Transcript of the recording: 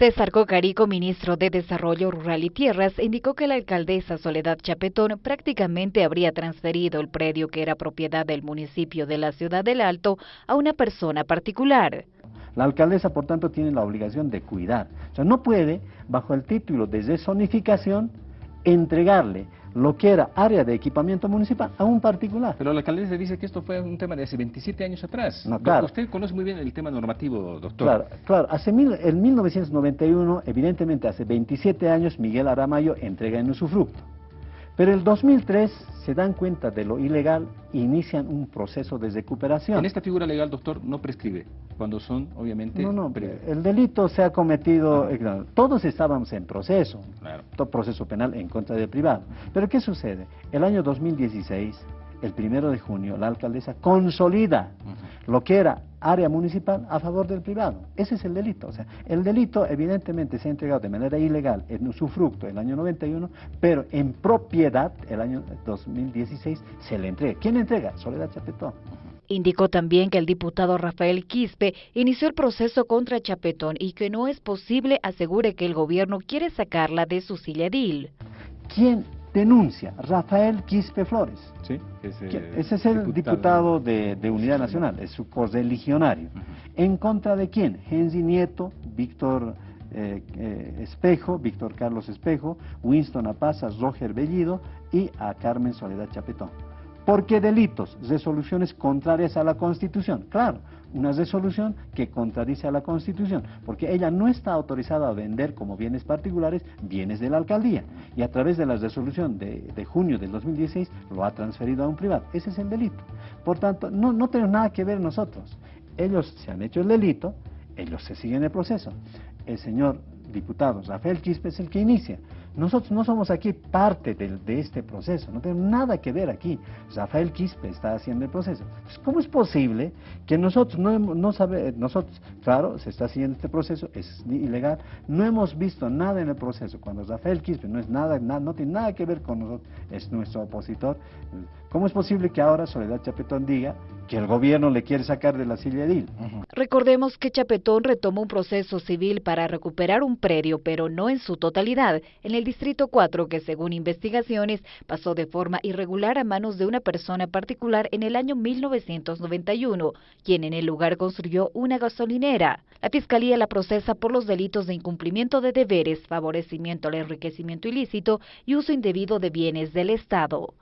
César Cocarico, ministro de Desarrollo Rural y Tierras, indicó que la alcaldesa Soledad Chapetón prácticamente habría transferido el predio que era propiedad del municipio de la Ciudad del Alto a una persona particular. La alcaldesa, por tanto, tiene la obligación de cuidar. O sea, no puede, bajo el título de zonificación, entregarle lo que era área de equipamiento municipal a un particular. Pero la alcaldesa dice que esto fue un tema de hace 27 años atrás. No, claro. Usted conoce muy bien el tema normativo, doctor. Claro, claro. Hace mil, en 1991, evidentemente hace 27 años, Miguel Aramayo entrega en usufructo. Pero el 2003 se dan cuenta de lo ilegal e inician un proceso de recuperación. En esta figura legal, doctor, no prescribe, cuando son, obviamente... No, no, el delito se ha cometido, ah. todos estábamos en proceso, todo proceso penal en contra del privado. Pero ¿qué sucede? El año 2016 el primero de junio, la alcaldesa consolida lo que era área municipal a favor del privado. Ese es el delito. O sea, el delito evidentemente se ha entregado de manera ilegal en usufructo el año 91, pero en propiedad el año 2016 se le entrega. ¿Quién entrega? Soledad Chapetón. Indicó también que el diputado Rafael Quispe inició el proceso contra Chapetón y que no es posible, asegure que el gobierno quiere sacarla de su silla edil. ¿Quién denuncia Rafael Quispe Flores. Sí, ese es el diputado, de, Unidad Nacional, es su correligionario. ¿En contra de quién? Henry Nieto, Víctor eh, eh, Espejo, Víctor Carlos Espejo, Winston Apazas, Roger Bellido y a Carmen Soledad Chapetón. ¿Por qué delitos? Resoluciones contrarias a la Constitución. Claro, una resolución que contradice a la Constitución, porque ella no está autorizada a vender como bienes particulares bienes de la alcaldía, y a través de la resolución de, junio del 2016 lo ha transferido a un privado. Ese es el delito. Por tanto, no, no tenemos nada que ver nosotros. Ellos se han hecho el delito, ellos se siguen el proceso. El señor diputado Rafael Quispe es el que inicia. Nosotros no somos aquí parte de, este proceso, no tenemos nada que ver aquí. Rafael Quispe está haciendo el proceso. ¿Cómo es posible que nosotros no, no sabe, nosotros, claro, se está haciendo este proceso, es ilegal, no hemos visto nada en el proceso. Cuando Rafael Quispe no es nada, no tiene nada que ver con nosotros, es nuestro opositor. ¿Cómo es posible que ahora Soledad Chapetón diga que el gobierno le quiere sacar de la silla edil? Recordemos que Chapetón retomó un proceso civil para recuperar un predio, pero no en su totalidad, en el Distrito 4, que según investigaciones pasó de forma irregular a manos de una persona particular en el año 1991, quien en el lugar construyó una gasolinera. La Fiscalía la procesa por los delitos de incumplimiento de deberes, favorecimiento al enriquecimiento ilícito y uso indebido de bienes del Estado.